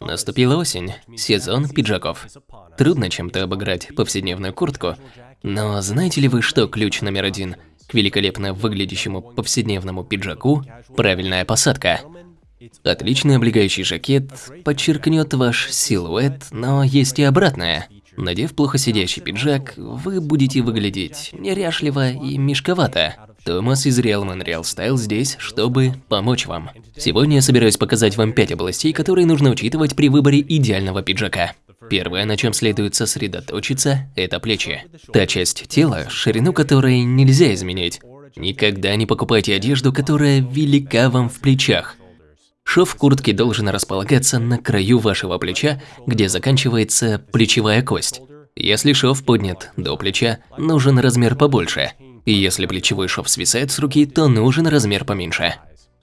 Наступила осень, сезон пиджаков. Трудно чем-то обыграть повседневную куртку, но знаете ли вы, что ключ номер один к великолепно выглядящему повседневному пиджаку – правильная посадка? Отличный облегающий жакет подчеркнет ваш силуэт, но есть и обратное. Надев плохо сидящий пиджак, вы будете выглядеть неряшливо и мешковато. Томас из Real Man Real Style здесь, чтобы помочь вам. Сегодня я собираюсь показать вам 5 областей, которые нужно учитывать при выборе идеального пиджака. Первое, на чем следует сосредоточиться, это плечи. Та часть тела, ширину которой нельзя изменить. Никогда не покупайте одежду, которая велика вам в плечах. Шов куртки должен располагаться на краю вашего плеча, где заканчивается плечевая кость. Если шов поднят до плеча, нужен размер побольше. И если плечевой шов свисает с руки, то нужен размер поменьше.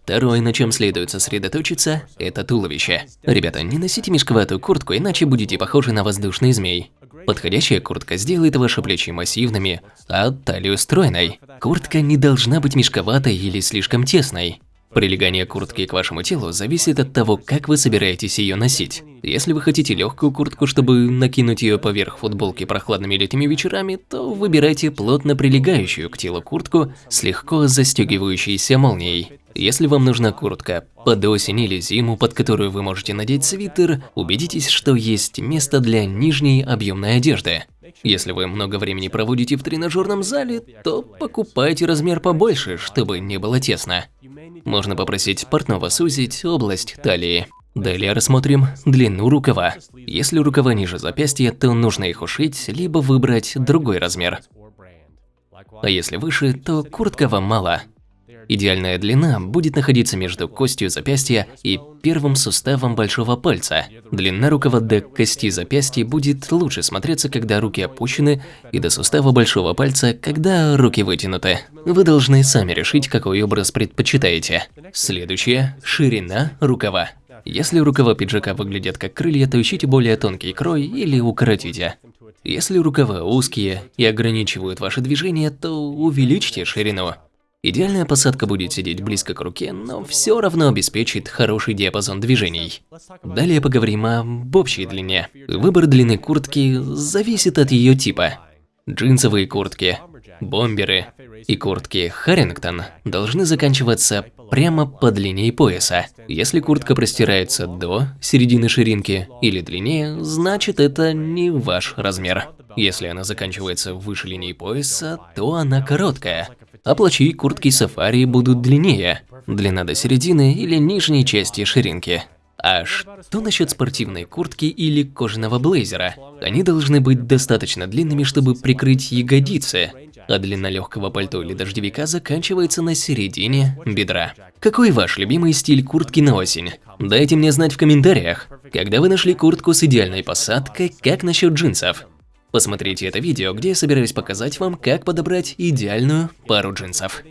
Второе, на чем следует сосредоточиться, это туловище. Ребята, не носите мешковатую куртку, иначе будете похожи на воздушный змей. Подходящая куртка сделает ваши плечи массивными, а талию стройной. Куртка не должна быть мешковатой или слишком тесной. Прилегание куртки к вашему телу зависит от того, как вы собираетесь ее носить. Если вы хотите легкую куртку, чтобы накинуть ее поверх футболки прохладными летними вечерами, то выбирайте плотно прилегающую к телу куртку с легко застегивающейся молнией. Если вам нужна куртка под осень или зиму, под которую вы можете надеть свитер, убедитесь, что есть место для нижней объемной одежды. Если вы много времени проводите в тренажерном зале, то покупайте размер побольше, чтобы не было тесно. Можно попросить портного сузить область талии. Далее рассмотрим длину рукава. Если рукава ниже запястья, то нужно их ушить, либо выбрать другой размер. А если выше, то куртка вам мало. Идеальная длина будет находиться между костью запястья и первым суставом большого пальца. Длина рукава до кости запястья будет лучше смотреться, когда руки опущены, и до сустава большого пальца, когда руки вытянуты. Вы должны сами решить, какой образ предпочитаете. Следующее – ширина рукава. Если рукава пиджака выглядят как крылья, то ищите более тонкий крой или укоротите. Если рукава узкие и ограничивают ваши движения, то увеличьте ширину. Идеальная посадка будет сидеть близко к руке, но все равно обеспечит хороший диапазон движений. Далее поговорим об общей длине. Выбор длины куртки зависит от ее типа. Джинсовые куртки, бомберы и куртки Харрингтон должны заканчиваться прямо под линией пояса. Если куртка простирается до середины ширинки или длиннее, значит это не ваш размер. Если она заканчивается выше линии пояса, то она короткая а плащи и куртки сафари будут длиннее, длина до середины или нижней части ширинки. А что насчет спортивной куртки или кожаного блейзера? Они должны быть достаточно длинными, чтобы прикрыть ягодицы, а длина легкого пальто или дождевика заканчивается на середине бедра. Какой ваш любимый стиль куртки на осень? Дайте мне знать в комментариях. Когда вы нашли куртку с идеальной посадкой, как насчет джинсов? Посмотрите это видео, где я собираюсь показать вам, как подобрать идеальную пару джинсов.